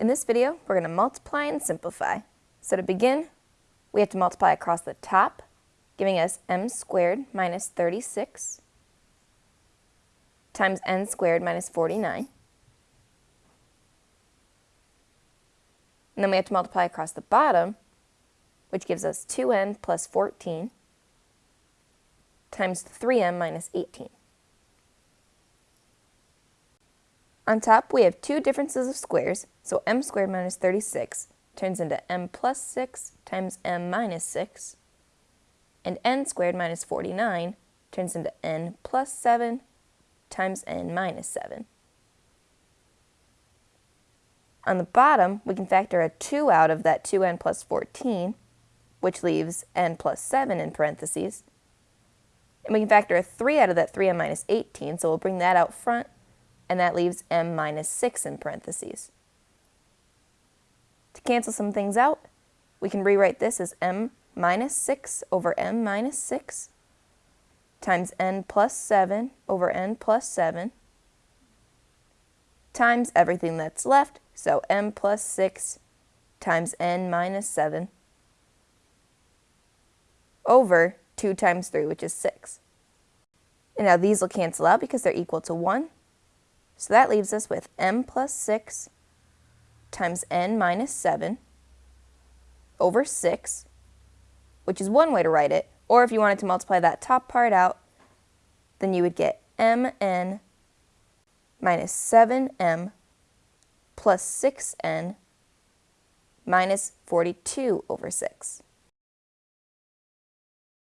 In this video, we're going to multiply and simplify. So to begin, we have to multiply across the top, giving us m squared minus 36 times n squared minus 49. And then we have to multiply across the bottom, which gives us 2n plus 14 times 3m minus 18. On top, we have two differences of squares, so m squared minus 36 turns into m plus 6 times m minus 6, and n squared minus 49 turns into n plus 7 times n minus 7. On the bottom, we can factor a 2 out of that 2n plus 14, which leaves n plus 7 in parentheses. And we can factor a 3 out of that 3n minus 18, so we'll bring that out front and that leaves m minus 6 in parentheses. To cancel some things out, we can rewrite this as m minus 6 over m minus 6 times n plus 7 over n plus 7 times everything that's left, so m plus 6 times n minus 7 over 2 times 3, which is 6. And now these will cancel out because they're equal to 1, so that leaves us with m plus 6 times n minus 7 over 6, which is one way to write it. Or if you wanted to multiply that top part out, then you would get mn minus 7m plus 6n minus 42 over 6.